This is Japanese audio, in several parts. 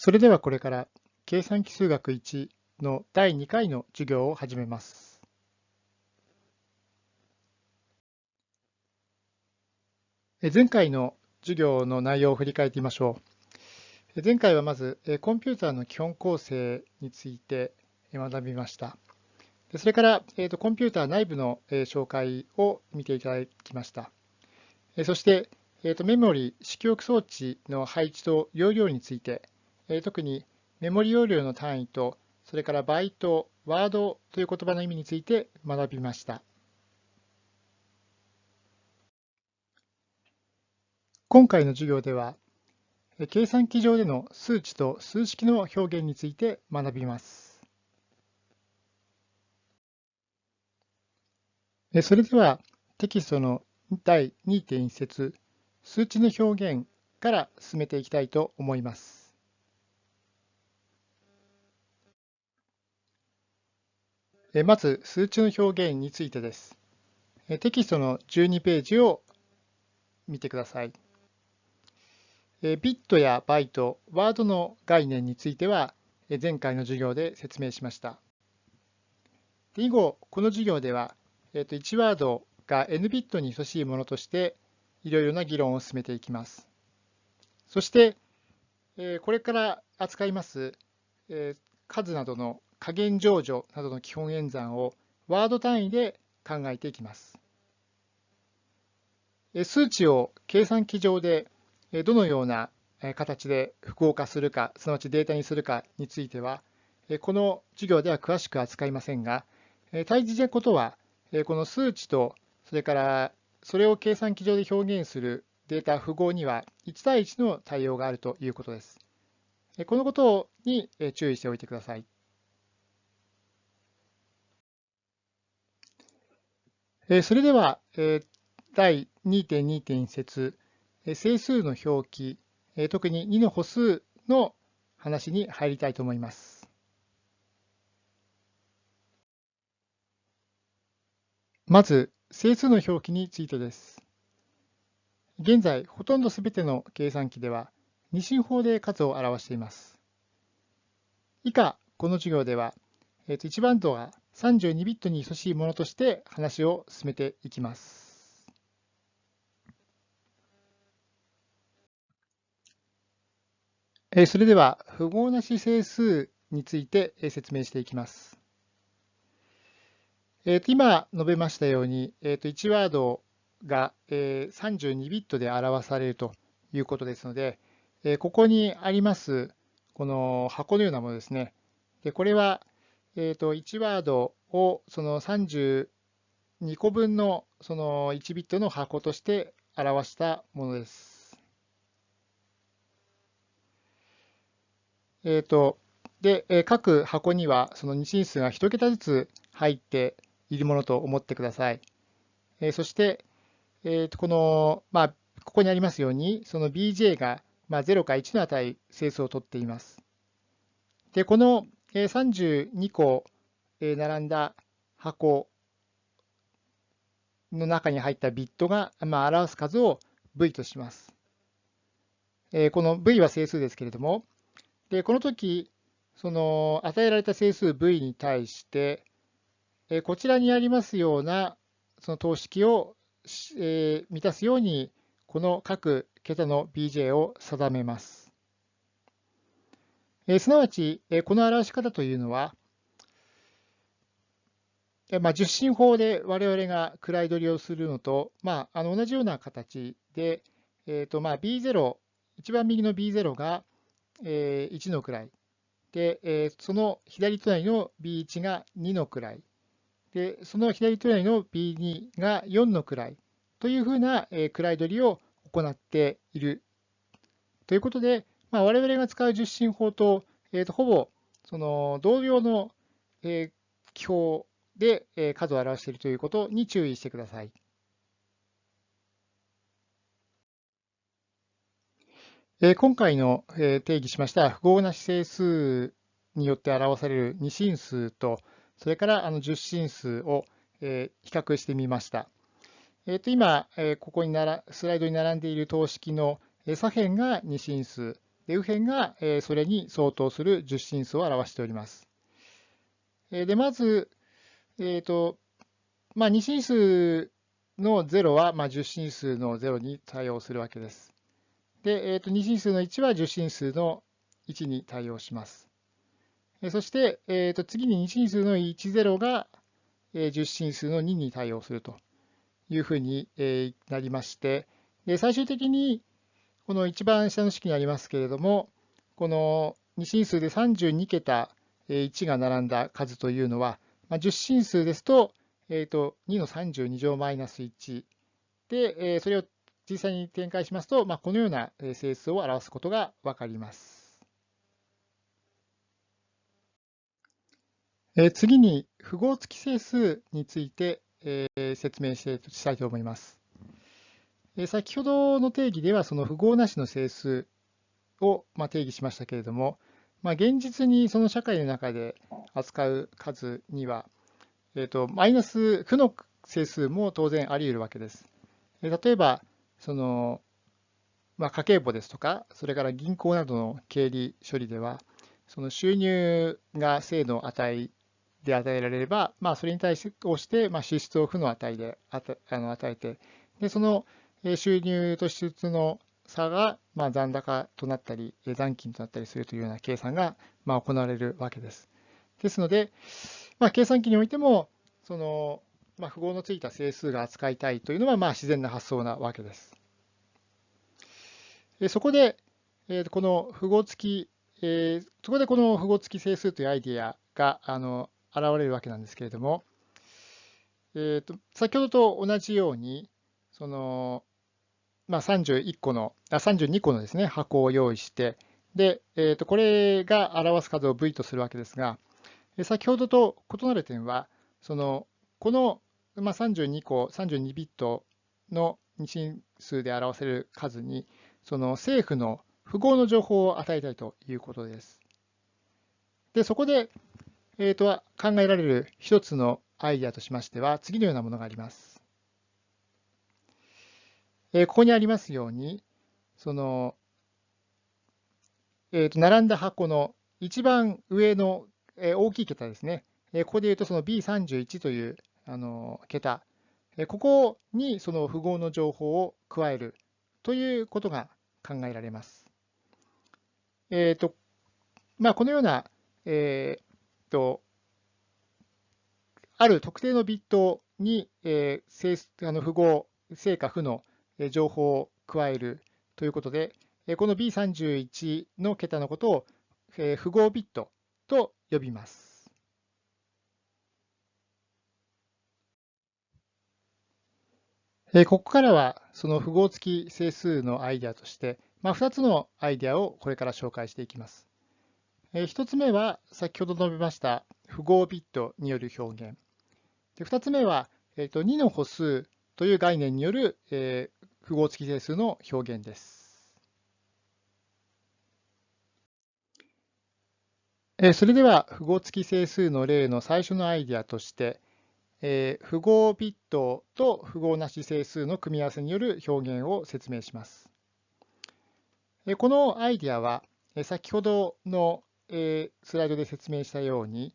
それではこれから計算機数学1の第2回の授業を始めます。前回の授業の内容を振り返ってみましょう。前回はまずコンピューターの基本構成について学びました。それからコンピューター内部の紹介を見ていただきました。そしてメモリ、式記憶装置の配置と容量について特にメモリ容量の単位と、それからバイト、ワードという言葉の意味について学びました。今回の授業では、計算機上での数値と数式の表現について学びます。それではテキストの第2.1節数値の表現から進めていきたいと思います。まず、数値の表現についてです。テキストの12ページを見てください。ビットやバイト、ワードの概念については、前回の授業で説明しました。以後、この授業では、1ワードが n ビットに等しいものとして、いろいろな議論を進めていきます。そして、これから扱います数などの加減乗除などの基本演算をワード単位で考えていきます。数値を計算機上でどのような形で複合化するか、すなわちデータにするかについては、この授業では詳しく扱いませんが、大事なことは、この数値と、それからそれを計算機上で表現するデータ符号には1対1の対応があるということです。このことに注意しておいてください。それでは、第2.2点節、整数の表記、特に2の歩数の話に入りたいと思います。まず、整数の表記についてです。現在、ほとんどすべての計算機では、二進法で数を表しています。以下、この授業では、1番度が32ビットに等しいものとして話を進めていきます。それでは、符号なし整数について説明していきます。えー、と今述べましたように、えー、と1ワードが32ビットで表されるということですので、ここにありますこの箱のようなものですね。でこれはえー、と1ワードをその32個分のその1ビットの箱として表したものです。えー、とで各箱にはその二進数が1桁ずつ入っているものと思ってください。えー、そして、えー、とこの、まあ、ここにありますように、その bj が、まあ、0か1の値、整数を取っています。で、この32個並んだ箱の中に入ったビットが、ま、表す数を v とします。この v は整数ですけれども、でこの時その与えられた整数 v に対して、こちらにありますようなその等式を満たすように、この各桁の bj を定めます。えすなわち、えこの表し方というのは、えまあ、十進法で我々が位取りをするのと、まあ、あの同じような形で、えーとまあ、B0、一番右の B0 が、え1の位で、えその左隣の B1 が2の位。で、その左隣の B2 が4の位。というふうな、え位取りを行っている。ということで、まあ、我々が使う十進法と、えー、とほぼその同様の、えー、記法で、えー、数を表しているということに注意してください。えー、今回の、えー、定義しました符号なし整数によって表される二進数と、それからあの十進数を、えー、比較してみました。えー、と今、えー、ここにならスライドに並んでいる等式のえ左辺が二進数、で右辺がえそれに相当する十進数を表しております。えでまず、えーとまあ、2進数の0は、まあ、10進数の0に対応するわけです。で、えー、と2進数の1は10進数の1に対応します。そして、えー、と次に2進数の10がえ10進数の2に対応するというふうになりまして、で最終的にこの一番下の式にありますけれども、この2進数で32桁1が並んだ数というのは、まあ、10進数ですと、えー、と2の32乗マイナス1で、えそれを実際に展開しますと、まあ、このような整数を表すことがわかります。え次に符号付き整数について、え説明したいと思います。先ほどの定義ではその符号なしの整数を、ま定義しましたけれども、まあ、現実にその社会の中で扱う数には、えーと、マイナス負の整数も当然あり得るわけです。例えば、その、まあ、家計簿ですとか、それから銀行などの経理処理では、その収入が正の値で与えられれば、まあ、それに対して、まあ、支出を負の値であの与えて、でその収入と支出の差が、まあ、残高となったり、残金となったりするというような計算が、まあ、行われるわけです。ですので、まあ、計算機においても、その、まあ、符号のついた整数が扱いたいというのは、まあ、自然な発想なわけです。そこで、この符号付き、そこでこの符号付き整数というアイディアがあの現れるわけなんですけれども、えー、と先ほどと同じように、そのまあ、31個の、あ32個のですね、箱を用意して、で、えー、とこれが表す数を V とするわけですが、先ほどと異なる点は、そのこの、まあ、32個、32ビットの二進数で表せる数に、その政府の符号の情報を与えたいということです。で、そこで、えー、と考えられる一つのアイデアとしましては、次のようなものがあります。えここにありますように、その、えー、と並んだ箱の一番上の、え大きい桁ですね。えここで言うとその B31 というあの桁、えここにその符号の情報を加えるということが考えられます。えーとまあ、このような、えーと、ある特定のビットに、えー、あの符号、正か負の情報を加えるということで、この B31 の桁のことを符号ビットと呼びます。ここからはその符号付き整数のアイデアとして、まあ、2つのアイデアをこれから紹介していきます。1つ目は先ほど述べました符号ビットによる表現。2つ目は2の歩数という概念による符号付き整数の表現です。それでは符号付き整数の例の最初のアイデアとして、符号ビットと符号なし整数の組み合わせによる表現を説明します。このアイデアは先ほどのスライドで説明したように、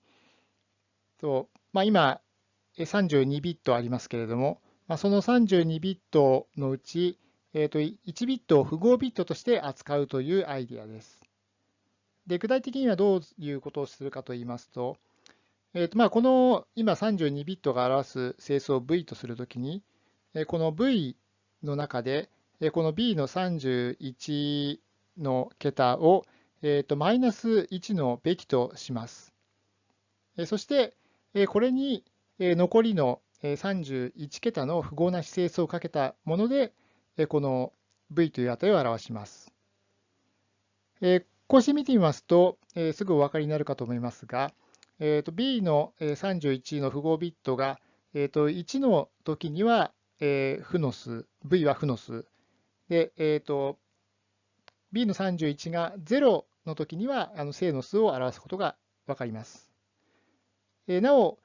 今32ビットありますけれども、まあ、その32ビットのうち、えー、と1ビットを符号ビットとして扱うというアイディアです。で具体的にはどういうことをするかといいますと、えーとまあ、この今32ビットが表す整数を V とするときに、この V の中で、この B の31の桁を、えー、とマイナス1のべきとします。そして、これに残りの31桁の符号なし整数をかけたもので、この v という値を表します。こうして見てみますと、すぐお分かりになるかと思いますが、b の31の符号ビットが1の時には負の数、v は負の数。で、b の31が0の時には正の数を表すことが分かります。なお、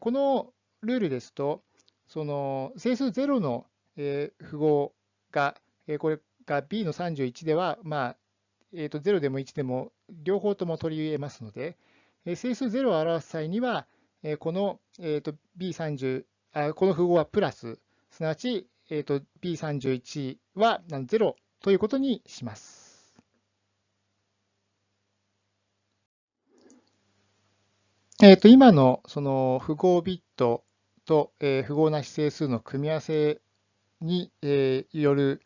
このルールですと、その整数0の符号が、これが b の31では、まあ、えー、と0でも1でも両方とも取り得ますので、え整数0を表す際には、えこの、えー、と B30 あ、この符号はプラス、すなわち、えー、と B31 は0ということにします。えー、と今のその符号ビットと、えー、符号なし整数の組み合わせに、え、よる、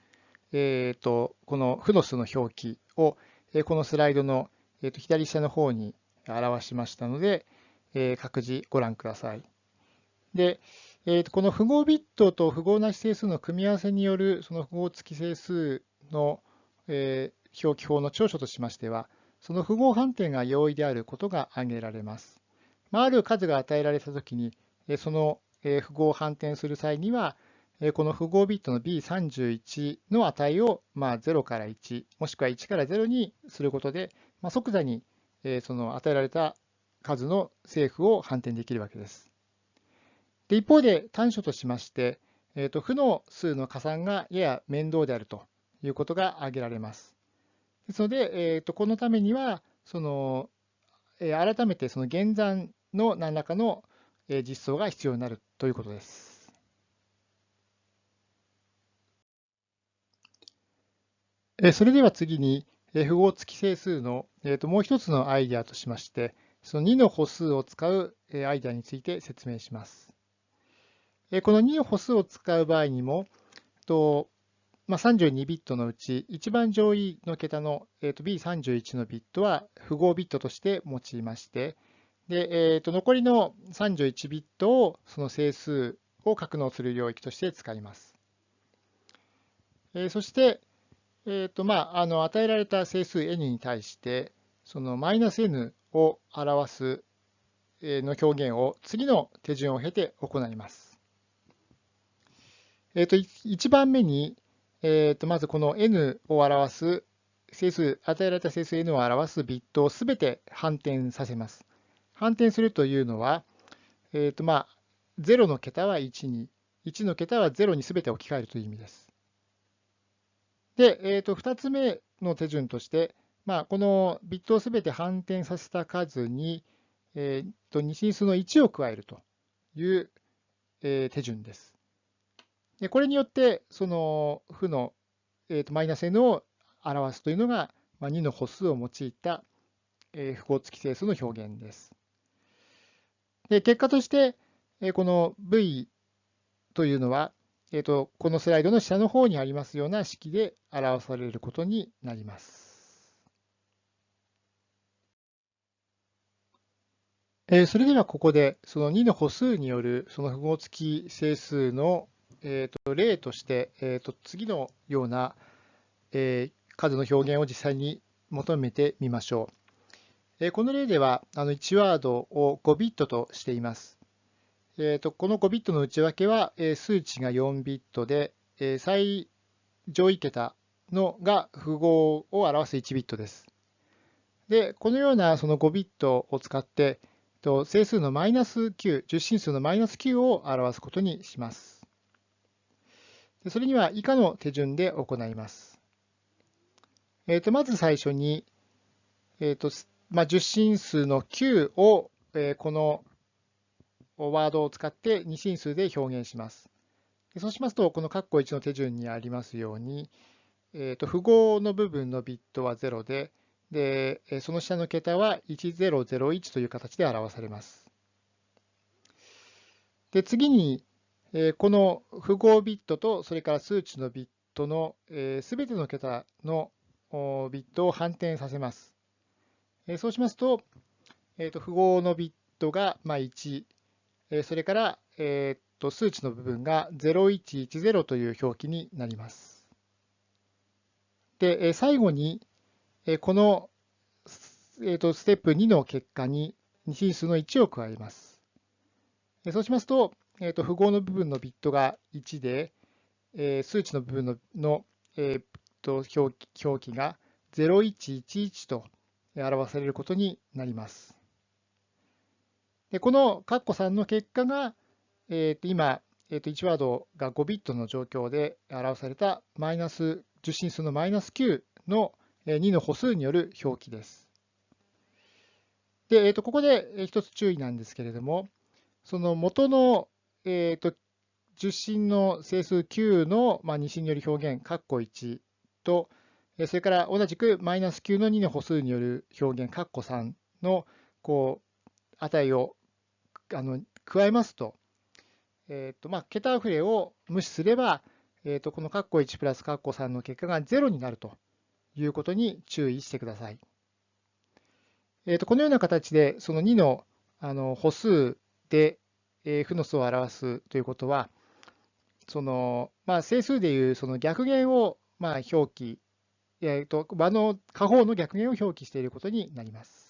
えーと、この負の数の表記を、え、このスライドの、えーと、左下の方に表しましたので、え、各自ご覧ください。で、えーと、この符号ビットと符号なし整数の組み合わせによるその符号付き整数の、え、表記法の長所としましては、その符号判定が容易であることが挙げられます。まあ、ある数が与えられたときに、その符号を反転する際には、この符号ビットの B31 の値をまあ0から1、もしくは1から0にすることで、まあ即座にその与えられた数の正負を反転できるわけです。で一方で短所としまして、えー、と負の数の加算がやや面倒であるということが挙げられます。ですので、えー、とこのためには、そのえ改めてその減算の何らかの実装が必要になるということです。それでは次に、符号付き整数のもう一つのアイデアとしまして、その2の歩数を使うアイデアについて説明します。この2の歩数を使う場合にも、32ビットのうち一番上位の桁の B31 のビットは符号ビットとして用いまして、で、えー、と残りの31ビットをその整数を格納する領域として使います。えー、そして、えーとまあ、あの与えられた整数 n に対して、そのマイナス n を表すの表現を次の手順を経て行います。えー、と1番目に、えー、とまずこの n を表す整数、与えられた整数 n を表すビットをすべて反転させます。反転するというのは、えーとまあ、0の桁は1に、1の桁は0にすべて置き換えるという意味です。で、えー、と2つ目の手順として、まあ、このビットをすべて反転させた数に、えー、と二進数の1を加えるという、えー、手順です。でこれによって、その負の、えー、とマイナス n を表すというのが、まあ、2の歩数を用いた、えー、符号付き整数の表現です。で結果として、この V というのは、えーと、このスライドの下の方にありますような式で表されることになります。えー、それではここでその2の歩数によるその符号付き整数の、えーと、例として、えーと、次のような、えー、数の表現を実際に求めてみましょう。この例ではあの1ワードを5ビットとしています。えー、とこの5ビットの内訳は数値が4ビットで最上位桁のが符号を表す1ビットです。で、このようなその5ビットを使って整数のマイナス9、十進数のマイナス9を表すことにします。それには以下の手順で行います。えー、とまず最初に、えー、とまあ、十進数の9を、えこのワードを使って二進数で表現します。そうしますと、この括弧1の手順にありますように、えー、と符号の部分のビットは0で、でその下の桁は1001という形で表されます。で次に、えこの符号ビットとそれから数値のビットのすべての桁のビットを反転させます。そうしますと、えー、と符号のビットがま1、それから、えー、と数値の部分が0110という表記になります。で、最後に、この、えー、とステップ2の結果に二進数の1を加えます。そうしますと、えー、と符号の部分のビットが1で、数値の部分のの、えー、と表記が0111と表されることになります。でこの括弧3の結果が、えー、と今、えー、と1ワードが5ビットの状況で表されたマイナス受信数のマイナス9の2の歩数による表記です。で、えー、とここで一つ注意なんですけれども、その元の、えー、と受信の整数9の、まあ、二進による表現、括弧1と、それから同じくマイナス9の2の歩数による表現、括弧3のこう値をあの加えますと、えーとまあ、桁触れを無視すれば、えー、とこの括弧1プラス括弧3の結果が0になるということに注意してください。えー、とこのような形で、その2のあの歩数で、えー、負の数を表すということは、そのまあ、整数でいうその逆弦をまあ表記、えー、と場の下方の逆減を表記していることになります。